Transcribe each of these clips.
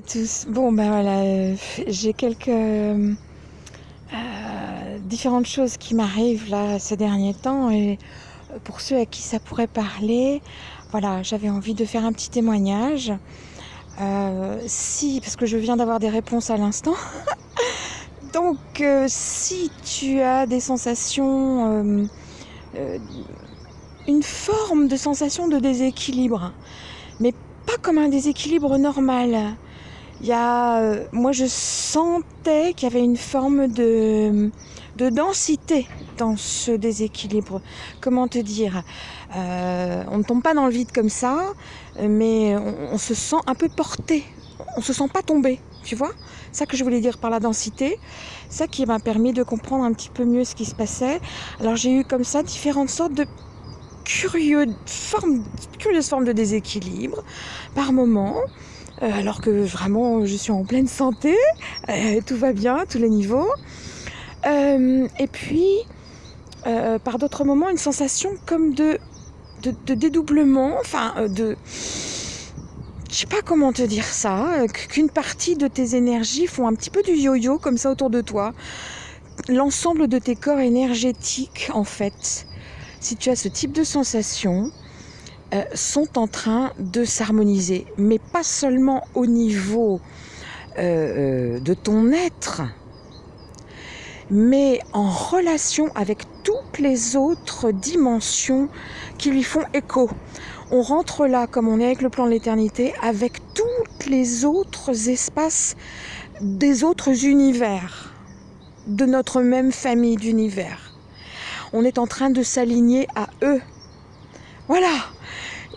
Tous. Bon ben voilà, euh, j'ai quelques euh, euh, différentes choses qui m'arrivent là ces derniers temps et pour ceux à qui ça pourrait parler, voilà, j'avais envie de faire un petit témoignage. si, parce que je viens d'avoir des réponses à l'instant. Donc si tu as des sensations, une forme de sensation de déséquilibre, mais pas comme un déséquilibre normal. Il y a, euh, moi, je sentais qu'il y avait une forme de, de densité dans ce déséquilibre. Comment te dire? Euh, On ne tombe pas dans le vide comme ça, mais on, se sent un peu porté. On se sent pas tombé, tu vois? Ça que je voulais dire par la densité. Ça qui m'a permis de comprendre un petit peu mieux ce qui se passait. Alors j'ai eu comme ça différentes sortes de curieux forme, curieuse forme de déséquilibre par moment. Euh, alors que vraiment je suis en pleine santé, euh, tout va bien tous les niveaux. Euh, et puis, par d'autres moments, une sensation comme de, de, dédoublement, enfin de... Je sais pas comment te dire ça, qu'une partie de tes énergies font un petit peu du yo-yo comme ça autour de toi. L'ensemble de tes corps énergétiques, en fait, si tu as ce type de sensation, euh, sont en train de s'harmoniser, mais pas seulement au niveau euh, euh, de ton être, mais en relation avec toutes les autres dimensions qui lui font écho. On rentre là, comme on est avec le plan de l'éternité, avec tous les autres espaces des autres univers, de notre même famille d'univers on est en train de s'aligner à eux. Voilà,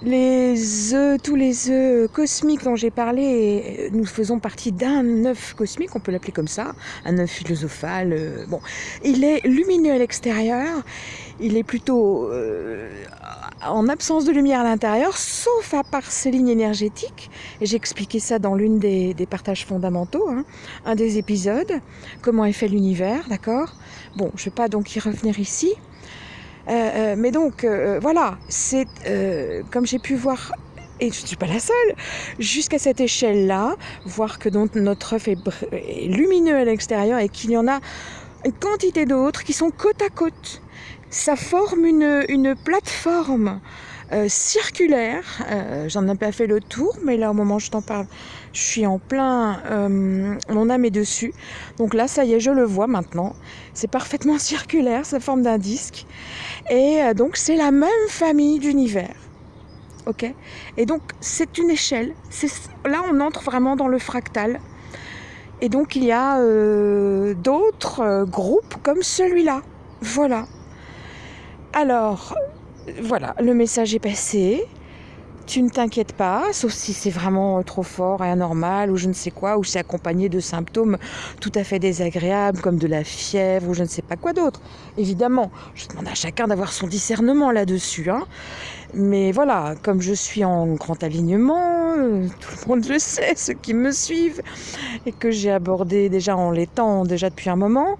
les œufs, tous les œufs cosmiques dont j'ai parlé, nous faisons partie d'un œuf cosmique, on peut l'appeler comme ça, un œuf philosophal. Euh, bon, il est lumineux à l'extérieur, il est plutôt euh, en absence de lumière à l'intérieur, sauf à part ses lignes énergétiques. J'ai expliqué ça dans l'une des, partages fondamentaux, hein, un des épisodes, comment est fait l'univers, d'accord Bon, je ne vais pas donc y revenir ici. Euh, euh, mais donc, euh, voilà, c'est comme j'ai pu voir et je ne suis pas la seule, jusqu'à cette échelle-là, voir que donc notre œuf est, lumineux à l'extérieur et qu'il y en a une quantité d'autres qui sont côte à côte. Ça forme une, une plateforme euh, circulaire. Euh, j'en ai pas fait le tour, mais là au moment où je t'en parle, je suis en plein. Euh, mon âme est dessus. Donc là, ça y est, je le vois maintenant. C'est parfaitement circulaire, ça forme d'un disque. Et donc c'est la même famille d'univers. Ok? Et donc c'est une échelle. Là, on entre vraiment dans le fractal. Et donc il y a d'autres groupes comme celui-là. Voilà. Alors, voilà, le message est passé. Tu ne t'inquiètes pas, sauf si c'est vraiment trop fort et anormal ou je ne sais quoi, ou c'est accompagné de symptômes tout à fait désagréables comme de la fièvre ou je ne sais pas quoi d'autre. Évidemment, je demande à chacun d'avoir son discernement là-dessus. Hein. Mais voilà, comme je suis en grand alignement, euh, tout le monde le sait, ceux qui me suivent, et que j'ai abordé déjà en l'étant déjà depuis un moment,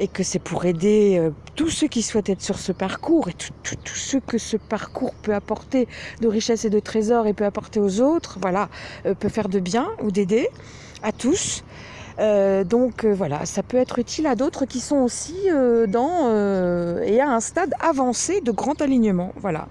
et que c'est pour aider euh, tous ceux qui souhaitent être sur ce parcours et tous ceux que ce parcours peut apporter de richesse et de trésors et peut apporter aux autres, voilà, euh, peut faire de bien ou d'aider à tous. Euh, donc voilà, ça peut être utile à d'autres qui sont aussi dans et à un stade avancé de grand alignement. Voilà.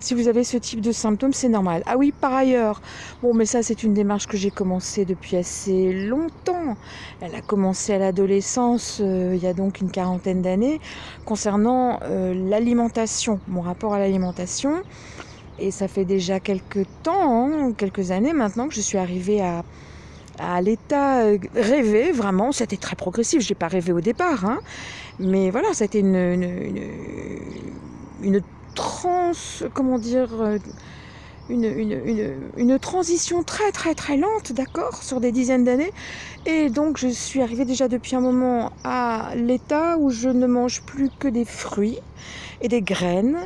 Si vous avez ce type de symptômes, c'est normal. Ah oui, par ailleurs, bon, mais ça, c'est une démarche que j'ai commencée depuis assez longtemps. Elle a commencé à l'adolescence, euh, il y a donc une quarantaine d'années, concernant euh, l'alimentation, mon rapport à l'alimentation. Et ça fait déjà quelques temps, hein, quelques années maintenant, que je suis arrivée à, à l'état euh, rêvé, vraiment. C'était très progressif, je n'ai pas rêvé au départ. Hein. Mais voilà, c'était une, une, une, une comment dire, euh, une, une, transition très très très lente, d'accord, sur des dizaines d'années. Et donc je suis arrivée déjà depuis un moment à l'état où je ne mange plus que des fruits et des graines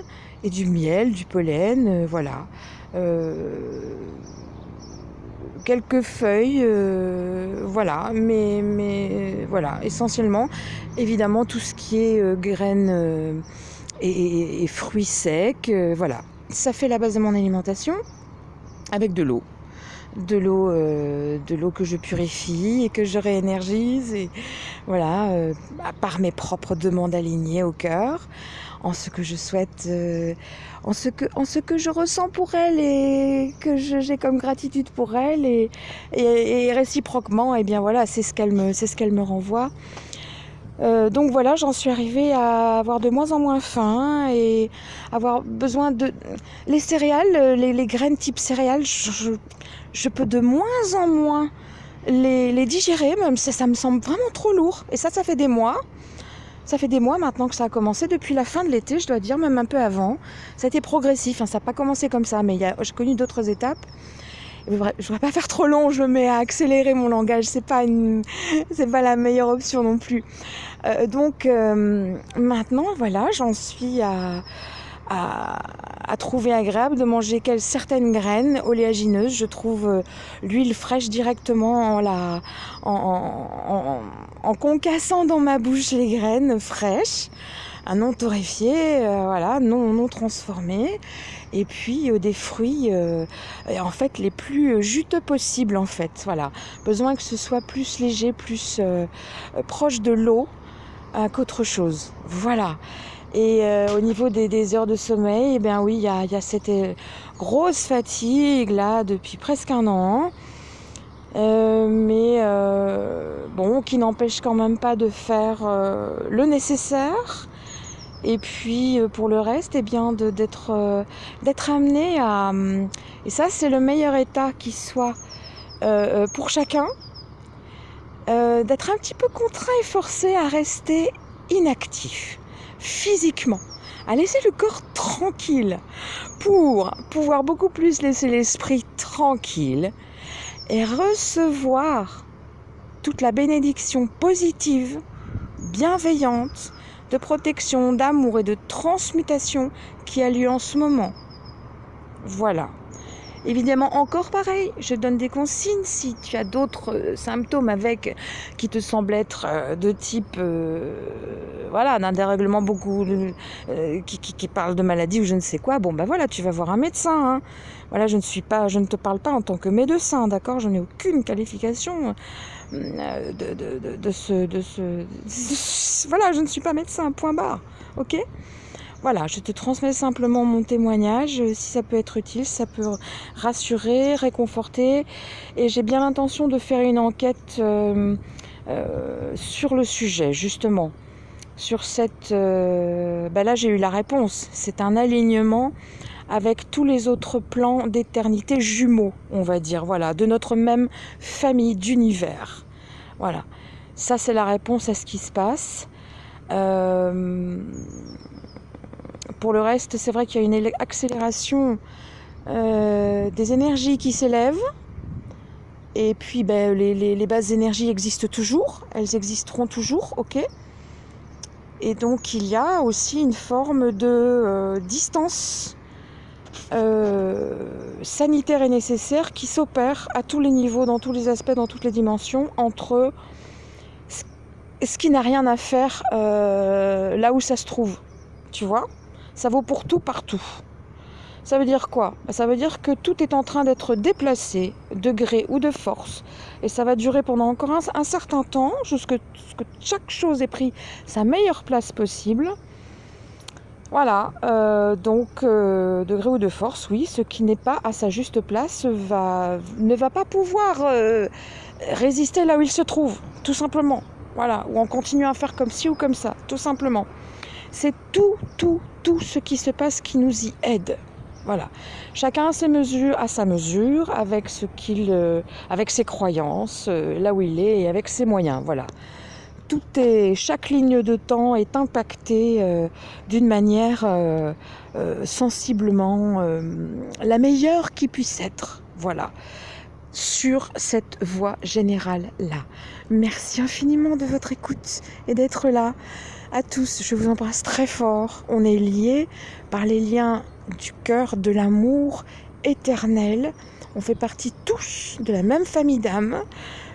et du miel, du pollen, euh, voilà. Quelques feuilles, voilà, mais, mais voilà, essentiellement, évidemment, tout ce qui est graines et, fruits secs. Euh, voilà, ça fait la base de mon alimentation avec de l'eau. de l'eau de l'eau que je purifie et que je réénergise et voilà par mes propres demandes alignées au cœur en ce que je souhaite en ce que en ce que je ressens pour elle et que j'ai comme gratitude pour elle et, réciproquement eh bien voilà c'est ce qu'elle me ce me renvoie euh, donc voilà, j'en suis arrivée à avoir de moins en moins faim et avoir besoin de... Les céréales, les, graines type céréales, je, peux de moins en moins les, digérer, même ça, ça me semble vraiment trop lourd. Et ça, ça fait des mois. Ça fait des mois maintenant que ça a commencé, depuis la fin de l'été, je dois dire, même un peu avant. Ça a été progressif, hein, ça n'a pas commencé comme ça, mais j'ai connu d'autres étapes je ne voudrais pas faire trop long, je mets à accélérer mon langage, c'est pas une, c'est pas la meilleure option non plus. Euh, donc euh, maintenant, voilà, j'en suis à, à, trouver agréable de manger certaines graines oléagineuses. Je trouve euh, l'huile fraîche directement en, concassant dans ma bouche les graines fraîches, un non torréfié, voilà, non, non transformé. Et puis euh, des fruits euh, en fait les plus euh, juteux possibles en fait voilà. Besoin que ce soit plus léger plus proche de l'eau qu'autre chose. Voilà et au niveau des, heures de sommeil, eh bien oui, il y a, cette grosse fatigue là depuis presque un an. mais bon, qui n'empêche quand même pas de faire le nécessaire et puis euh, pour le reste, eh bien d'être euh, amené à et ça c'est le meilleur état qui soit euh, pour chacun, d'être un petit peu contraint et forcé à rester inactif physiquement, à laisser le corps tranquille pour pouvoir beaucoup plus laisser l'esprit tranquille et recevoir toute la bénédiction positive, bienveillante de protection, d'amour et de transmutation qui a lieu en ce moment. Voilà. Évidemment, encore pareil, je donne des consignes si tu as d'autres euh, symptômes avec qui te semblent être euh, de type, euh, voilà, d'un dérèglement beaucoup, qui, parle de maladie ou je ne sais quoi. Bon, ben voilà, tu vas voir un médecin. Hein. Voilà, je ne suis pas, je ne te parle pas en tant que médecin, d'accord? Je n'ai aucune qualification ce, de ce, voilà, je ne suis pas médecin, point barre, ok? Voilà, je te transmets simplement mon témoignage. Euh, si ça peut être utile, ça peut rassurer, réconforter. Et j'ai bien l'intention de faire une enquête euh, euh, sur le sujet, justement. Sur cette... Ben là, j'ai eu la réponse. C'est un alignement avec tous les autres plans d'éternité jumeaux, on va dire, voilà, de notre même famille d'univers. Voilà. Ça, c'est la réponse à ce qui se passe. Pour le reste, c'est vrai qu'il y a une accélération euh, des énergies qui s'élèvent. Et puis, ben, les, bases d'énergie existent toujours. Elles existeront toujours, ok Et donc, il y a aussi une forme de euh, distance euh, sanitaire et nécessaire qui s'opère à tous les niveaux, dans tous les aspects, dans toutes les dimensions, entre ce qui n'a rien à faire là où ça se trouve. Tu vois ça vaut pour tout partout. Ça veut dire quoi? Bah, Ça veut dire que tout est en train d'être déplacé, de gré ou de force. Et ça va durer pendant encore un, certain temps, jusqu'à ce que chaque chose ait pris sa meilleure place possible. Voilà, euh, donc euh, de gré ou de force, oui, ce qui n'est pas à sa juste place ne va pas pouvoir euh, résister là où il se trouve, tout simplement. Voilà, ou en continuant à faire comme ci ou comme ça, tout simplement. C'est tout, tout, tout ce qui se passe qui nous y aide. Voilà. Chacun à sa mesure, avec euh, ses croyances, euh, là où il est, et avec ses moyens. Voilà. Tout est, chaque ligne de temps est impactée euh, d'une manière sensiblement la meilleure qui puisse être. Voilà sur cette voie générale là. Merci infiniment de votre écoute et d'être là à tous. Je vous embrasse très fort. On est liés par les liens du cœur, de l'amour éternel. On fait partie tous de la même famille d'âmes.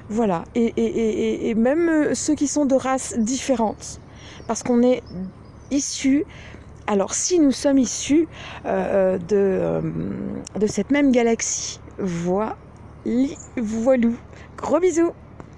Voilà. Et, même euh, ceux qui sont de races différentes. Parce qu'on est issus alors si nous sommes issus euh, de, euh, de cette même galaxie, voilà, voilou. Gros bisous